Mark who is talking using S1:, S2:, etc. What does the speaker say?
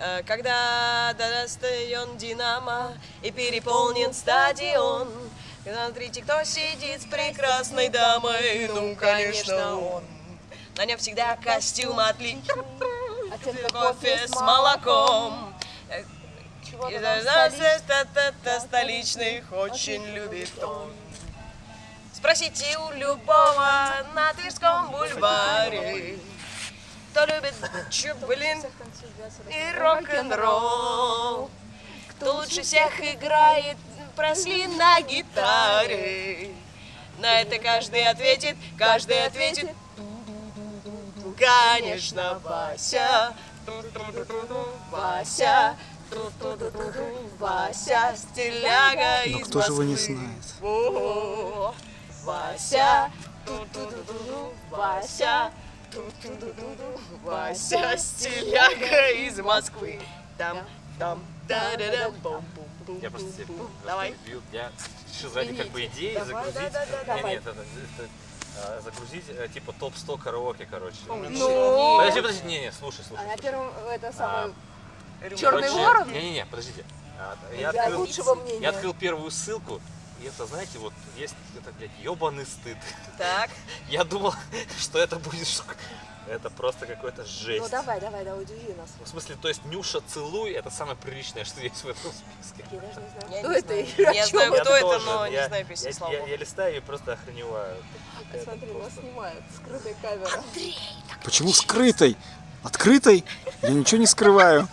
S1: Э, Когда достаен Динамо и переполнен стадион, Смотрите, кто сидит с прекрасной дамой, ну, конечно, он. На нем всегда костюм отличный, кофе с молоком. И столичных очень любит он. Спросите у любого на бульваре, кто любит чублин и рок-н-ролл. Кто лучше всех играет Пресли на гитаре. На это каждый ответит, каждый ответит. Конечно, Вася. Вася. Вася, стиляга
S2: Но кто же его не знает?
S1: Вася. Вася. Вася, стиляга из Москвы. Там, там, да-да-да, бум бум бум
S3: Я просто тебе
S1: Давай.
S3: перебью. Я решил ради как бы идеи загрузить.
S1: да-да-да,
S3: Не,
S1: давай.
S3: нет, это, это, а, загрузить э, типа топ-100 караоке, короче.
S4: Ну.
S3: Подожди, подожди, не, не, слушай, слушай.
S4: А на первом это самое.
S3: Короче,
S4: Черный ворон?
S3: Не-не-не, подождите. А, Я
S4: Для
S3: открыл, я открыл первую ссылку, и это, знаете, вот есть, это, блядь, ебаный стыд.
S1: Так,
S3: Я думал, что это будет шок. Это просто какой-то жесть.
S4: Ну давай, давай, давай, удиви нас.
S3: В смысле, то есть Нюша целуй, это самое приличное, что есть в этом списке.
S4: Я даже не знаю,
S1: Я
S4: кто
S1: не
S4: это
S1: знаю. Я знаю, кто это,
S3: тоже,
S1: но не знаю песни,
S3: я,
S1: слава
S3: я, листаю и просто охреневаю.
S4: Смотри, нас снимают, скрытая камера.
S2: Почему скрытой? Открытой? Я ничего не скрываю.